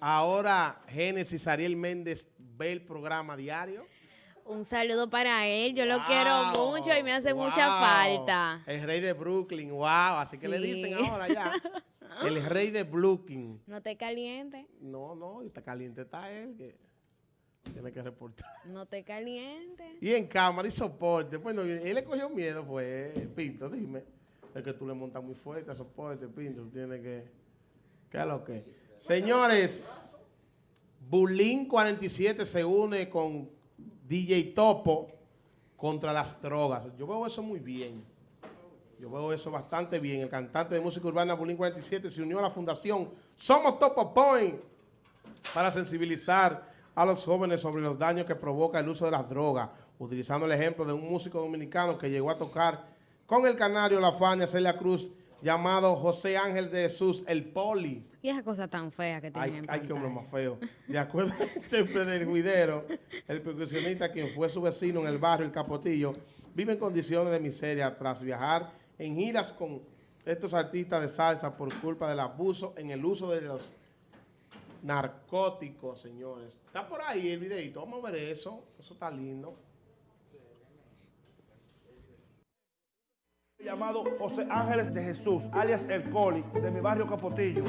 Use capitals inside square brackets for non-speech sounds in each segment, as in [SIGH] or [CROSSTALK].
Ahora, Génesis Ariel Méndez ve el programa diario. Un saludo para él, yo lo quiero mucho y me hace mucha falta. El rey de Brooklyn, wow, así que le dicen ahora ya. [LAUGHS] El rey de Brooklyn. No te caliente, No, no, está caliente está él, que tiene que reportar. no te caliente. Y en cámara y soporte. Bueno, él le cogió miedo, fue Pinto, dime. Es que tú le montas muy fuerte a soporte, Pinto, tú tienes que... ¿Qué es lo que? Señores, Bulín 47 se une con DJ Topo contra las drogas. Yo veo eso muy bien. Yo veo eso bastante bien. El cantante de música urbana Bulín 47 se unió a la fundación Somos Topo Point para sensibilizar a los jóvenes sobre los daños que provoca el uso de las drogas, utilizando el ejemplo de un músico dominicano que llegó a tocar con el canario La Fania Celia Cruz, llamado José Ángel de Jesús, el Poli. Y esa cosa tan fea que tiene Ay, en ay, qué hombre más feo. [LAUGHS] De acuerdo [LAUGHS] al intérprete del juidero, el percusionista, quien fue su vecino en el barrio El Capotillo, vive en condiciones de miseria tras viajar en giras con estos artistas de salsa por culpa del abuso en el uso de los narcóticos, señores. Está por ahí el videito, vamos a ver eso. Eso está lindo. Llamado José Ángeles de Jesús, alias El Coli, de mi barrio Capotillo.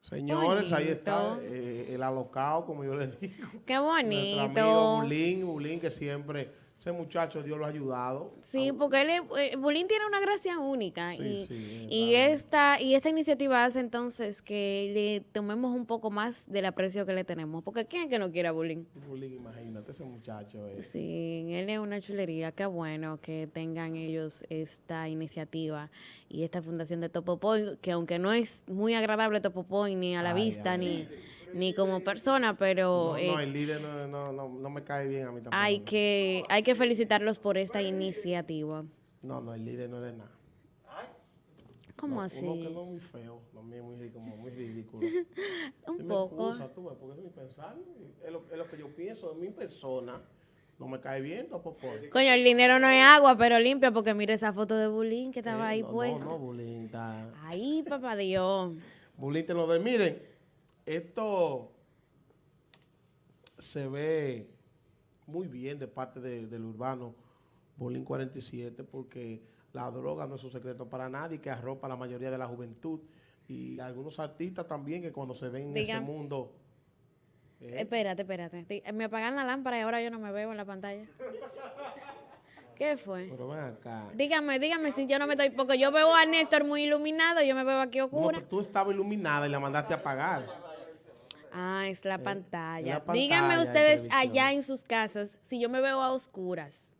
Señores, ahí está Bonito. eh, el alocado, como yo les digo. Qué Nuestro amigo bonito. Bulín, Bulín, que siempre, ese muchacho Dios lo ha ayudado. Sí, porque él, es- eh, Bulín tiene una gracia única Sí, y, sí, y esta y esta iniciativa hace entonces que le tomemos un poco más del aprecio que le tenemos, porque quién es que no quiere a Bulín. Bulín, imagínate, ese muchacho es. Sí, él es una chulería. Qué bueno que tengan ellos esta iniciativa y esta fundación de Topo Point, que aunque no es muy agradable Topo Point ni a la Ay, vista ay, ni, ni como persona, pero No, eh, no, el líder no, no, no, no me cae bien a mí tampoco. hay que hay que felicitarlos por esta iniciativa. No, no, el líder no es de nada. ¿Cómo No, así? Uno que no es muy feo, no es muy, como muy ridículo. [LAUGHS] Un Dime poco. excusa, tú, porque es mi pensar. Es lo, es lo que yo pienso de mi persona. No me cae bien, tampoco. Coño, el dinero no es agua, pero limpia, porque mire esa foto de Bulín que estaba ahí Eh, no, puesta. No, no, Bulín está... Ay, papá Dios. Bulín te lo doy. Miren, esto se ve muy bien de parte de- del urbano Bulín 47 porque la droga no es un secreto para nadie que arropa a la mayoría de la juventud y algunos artistas también que cuando se ven en ese mundo eh, Espérate, espérate. Me apagan la lámpara y ahora yo no me veo en la pantalla. ¿Qué fue? pero ven acá Dígame, dígame si yo no me estoy... Porque yo veo a Néstor muy iluminado, yo me veo aquí No, oscura. pero tú estabas iluminada y la mandaste a apagar Ah, es la pantalla. Eh, la Díganme pantalla de ustedes allá en sus casas si yo me veo a oscuras.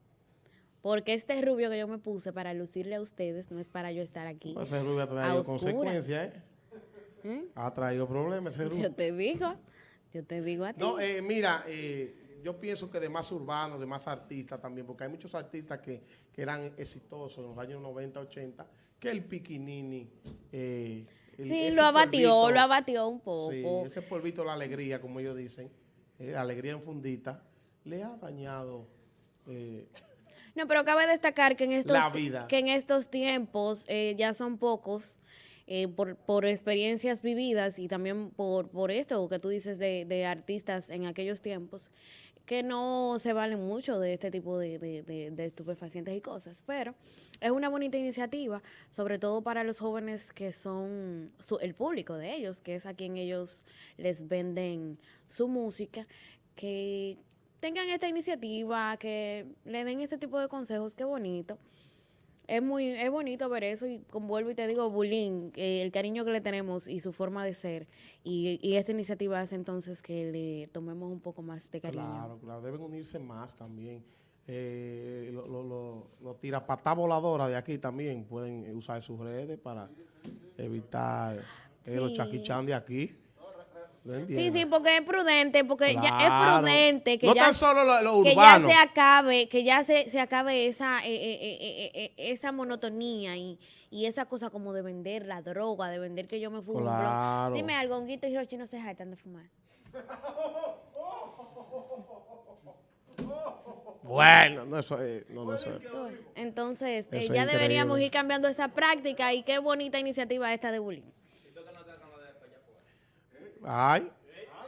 Porque este rubio que yo me puse para lucirle a ustedes no es para yo estar aquí. ese rubio ha traído consecuencias ¿eh? ¿Mm? ha traído problemas ese rubio Yo te digo, yo te digo a ti. No, eh, mira, eh, yo pienso que de más urbanos, de más artistas también, porque hay muchos artistas que, que eran exitosos en los años 90, 80, que el Piquinini. El- sí, lo abatió, polvito, lo abatió un Sí, poco. ese polvito de la alegría, como ellos dicen, eh, la alegría en fundita, le ha dañado. eh, No, pero cabe destacar que en estos. Que en estos tiempos eh, ya son pocos eh, por, por experiencias vividas y también por, por esto que tú dices de, de artistas en aquellos tiempos que no se valen mucho de este tipo de, estupefacientes y cosas, pero es una bonita iniciativa, sobre todo para los jóvenes que son su- el público de ellos, que es a quien ellos les venden su música, que tengan esta iniciativa, que le den este tipo de consejos, qué bonito. Es muy es bonito ver eso y vuelvo y te digo, Bulín, eh, el cariño que le tenemos y su forma de ser y, y esta iniciativa hace entonces que le tomemos un poco más de cariño. claro, claro, deben unirse más también. Eh, los lo, lo, los tirapatá voladoras de aquí también pueden usar sus redes para evitar eh, los chaquichán de aquí. ¿No Sí, sí, porque es prudente, porque ya es prudente que no ya tan solo lo, lo que ya urbano. se acabe, que ya se, se acabe esa, eh, eh, eh, esa monotonía y, y esa cosa como de vender la droga, de vender que yo me fumo. Claro. Dime algo, Honguito y Hiroshi no se jactan de fumar. Bueno, no, eso, eh, no, no, eso, Entonces, es ya deberíamos ir cambiando esa práctica y qué bonita iniciativa esta de bullying. Ay,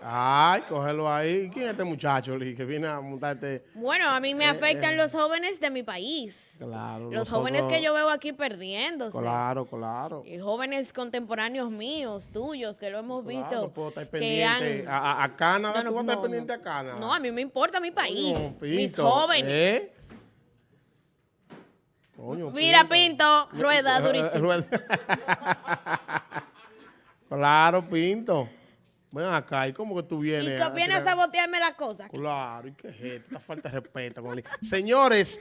ay, cógelo ahí. ¿Quién es este muchacho, Lee, que viene a montarte? Bueno, a mí me afectan los jóvenes de mi país. Eh, Claro. Los jóvenes nosotros- que yo veo aquí perdiéndose. Claro, claro. Y jóvenes contemporáneos míos, tuyos, que lo hemos Claro, visto. no puedo estar pendiente han- a, a- a Canadá. No, no, ¿Tú vas a estar no, pendiente no. a Canadá? No, a mí me importa mi país, Coño, mis Pinto, jóvenes. ¿eh? Coño, Mira, Pinto, rueda [LAUGHS] durísimo. Rueda. claro, Pinto. Ven acá, ¿y cómo que tú vienes? Y que viene a sabotearme las cosas. Claro, ¿y qué es esto? Esta falta de respeto. con el- Señores,